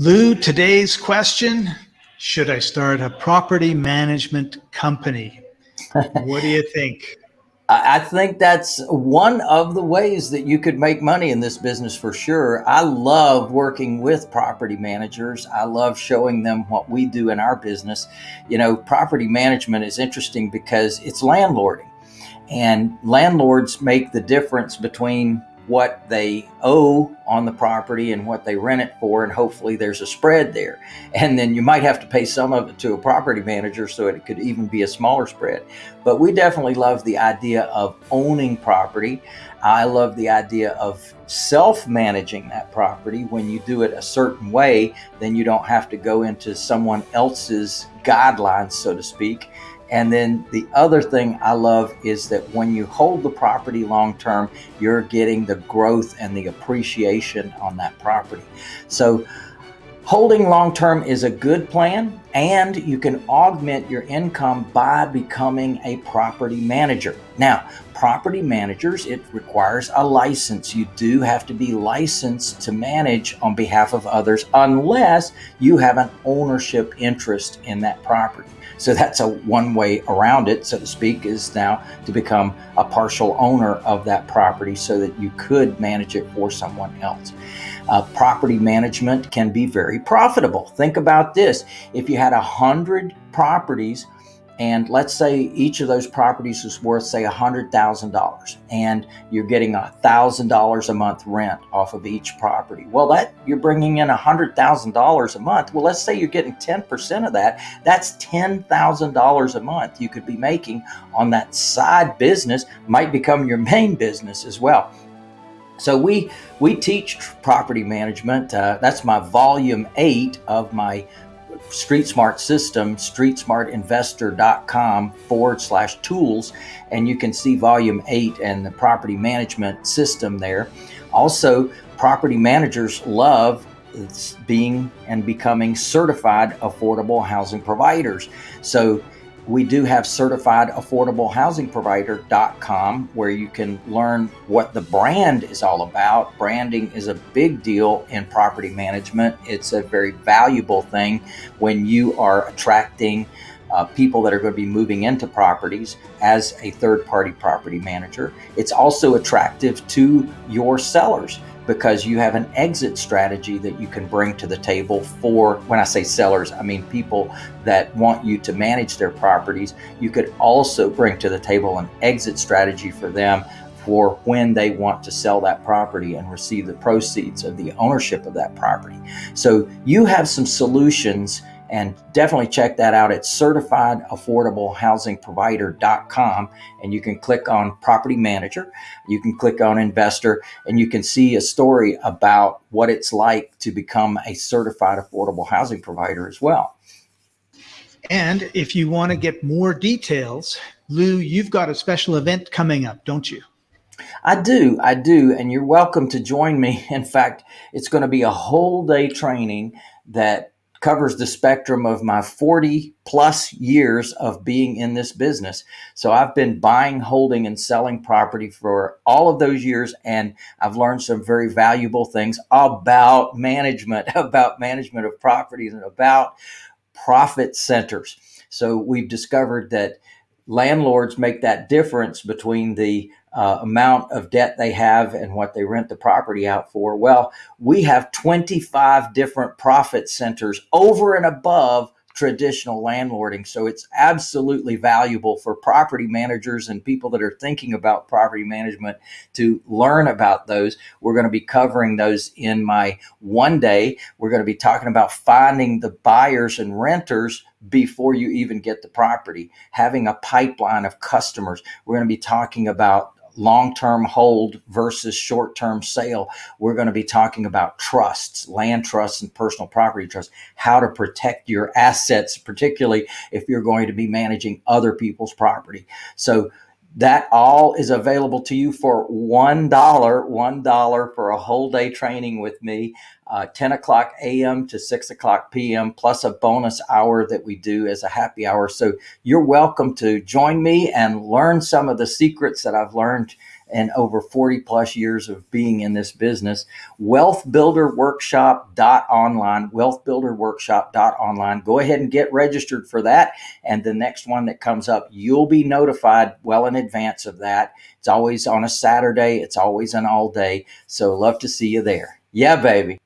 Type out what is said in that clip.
Lou, today's question, should I start a property management company? what do you think? I think that's one of the ways that you could make money in this business for sure. I love working with property managers. I love showing them what we do in our business. You know, property management is interesting because it's landlording, and landlords make the difference between what they owe on the property and what they rent it for, and hopefully there's a spread there. And then you might have to pay some of it to a property manager so it could even be a smaller spread. But we definitely love the idea of owning property. I love the idea of self managing that property. When you do it a certain way, then you don't have to go into someone else's guidelines, so to speak and then the other thing I love is that when you hold the property long term, you're getting the growth and the appreciation on that property. So holding long term is a good plan and you can augment your income by becoming a property manager. Now, property managers, it requires a license. You do have to be licensed to manage on behalf of others unless you have an ownership interest in that property. So that's a one way around it, so to speak, is now to become a partial owner of that property so that you could manage it for someone else. Uh, property management can be very profitable. Think about this. If you had a hundred properties and let's say each of those properties is worth say $100000 and you're getting $1000 a month rent off of each property. Well that you're bringing in $100000 a month. Well let's say you're getting 10% of that. That's $10000 a month you could be making on that side business. Might become your main business as well so we we teach property management. Uh, that's my volume eight of my Street Smart system, streetsmartinvestor.com forward slash tools, and you can see volume eight and the property management system there. Also, property managers love being and becoming certified affordable housing providers. So we do have certified affordable housing provider.com where you can learn what the brand is all about. Branding is a big deal in property management. It's a very valuable thing when you are attracting uh, people that are going to be moving into properties as a third party property manager. It's also attractive to your sellers because you have an exit strategy that you can bring to the table for when I say sellers, I mean people that want you to manage their properties. You could also bring to the table an exit strategy for them for when they want to sell that property and receive the proceeds of the ownership of that property. So you have some solutions and definitely check that out. At certifiedaffordablehousingprovider.com and you can click on property manager you can click on investor and you can see a story about what it's like to become a certified affordable housing provider as well. And if you want to get more details lou you've got a special event coming up don't you? I do, I do, and you're welcome to join me. In fact, it's going to be a whole day training that covers the spectrum of my 40 plus years of being in this business. So I've been buying, holding, and selling property for all of those years, and I've learned some very valuable things about management, about management of properties, and about profit centers. So we've discovered that landlords make that difference between the uh, amount of debt they have and what they rent the property out for. Well, we have 25 different profit centers over and above traditional landlording. So it's absolutely valuable for property managers and people that are thinking about property management to learn about those. We're going to be covering those in my one day. We're going to be talking about finding the buyers and renters before you even get the property, having a pipeline of customers. We're going to be talking about long term hold versus short term sale. We're going to be talking about trusts, land trusts, and personal property trusts, how to protect your assets, particularly if you're going to be managing other people's property. So, that all is available to you for $1, $1 for a whole day training with me, uh, 10 o'clock a.m. to 6 o'clock p.m., plus a bonus hour that we do as a happy hour. So you're welcome to join me and learn some of the secrets that I've learned and over 40 plus years of being in this business. Wealthbuilderworkshop.online, wealthbuilderworkshop.online. Go ahead and get registered for that. And the next one that comes up, you'll be notified well in advance of that. It's always on a Saturday, it's always an all day. So love to see you there. Yeah, baby.